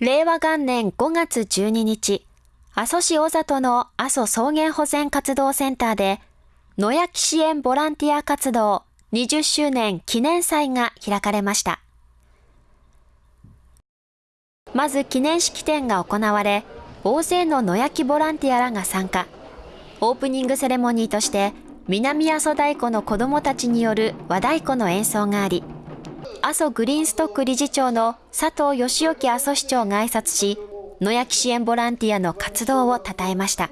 令和元年5月12日、阿蘇市小里の阿蘇草原保全活動センターで、野焼き支援ボランティア活動20周年記念祭が開かれました。まず記念式典が行われ、大勢の野焼きボランティアらが参加。オープニングセレモニーとして、南阿蘇太鼓の子供たちによる和太鼓の演奏があり、阿蘇グリーンストック理事長の佐藤義之阿蘇市長が挨拶し、野焼き支援ボランティアの活動を称えました。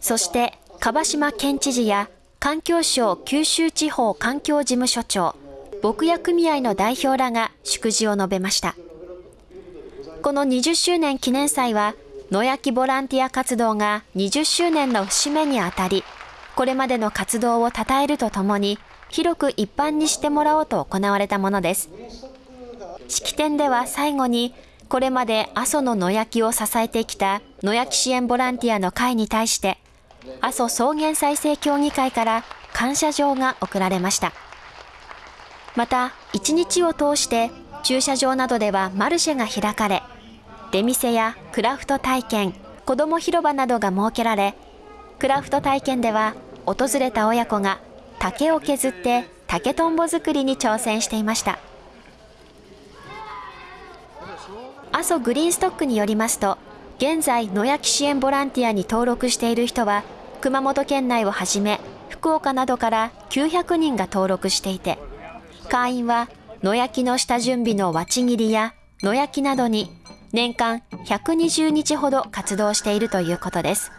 そして、樺島県知事や環境省九州地方環境事務所長、牧野組合の代表らが祝辞を述べました。この20周年記念祭は、野焼きボランティア活動が20周年の節目にあたり、これまでの活動を称えるとともに、広く一般にしてもらおうと行われたものです。式典では最後に、これまで阿蘇の野焼きを支えてきた野焼き支援ボランティアの会に対して、阿蘇草原再生協議会から感謝状が贈られました。また、一日を通して駐車場などではマルシェが開かれ、出店やクラフト体験、子ども広場などが設けられ、クラフト体験では訪れた親子が竹を削って竹とんぼ作りに挑戦していました阿蘇グリーンストックによりますと現在野焼き支援ボランティアに登録している人は熊本県内をはじめ福岡などから900人が登録していて会員は野焼きの下準備のわち切りや野焼きなどに年間120日ほど活動しているということです。